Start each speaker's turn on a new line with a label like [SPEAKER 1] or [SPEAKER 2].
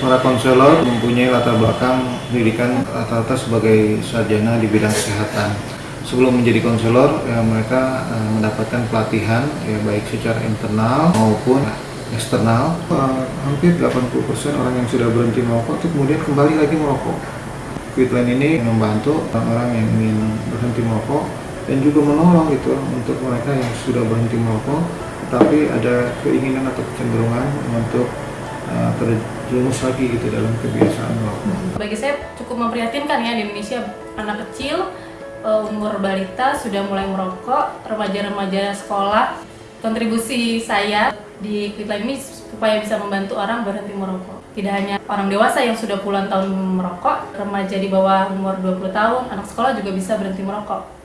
[SPEAKER 1] konselor mempunyai latar belakang pendidikan rata-rata sebagai sarjana di bidang kesehatan. Sebelum menjadi konselor, ya, mereka uh, mendapatkan pelatihan ya baik secara internal maupun eksternal. Uh, hampir 80% orang yang sudah berhenti merokok itu kemudian kembali lagi merokok. Quitline ini membantu orang-orang yang ingin berhenti merokok dan juga menolong gitu untuk mereka yang sudah berhenti merokok tapi ada keinginan atau kecenderungan untuk uh, terjerumus lagi gitu dalam kebiasaan merokok.
[SPEAKER 2] Bagi saya cukup memprihatinkan ya di Indonesia anak kecil uh, umur balita sudah mulai merokok, remaja-remaja sekolah. Kontribusi saya di Quitline ini supaya bisa membantu orang berhenti merokok. Tidak hanya orang dewasa yang sudah puluhan tahun merokok, remaja di bawah umur 20 tahun, anak sekolah juga bisa berhenti merokok.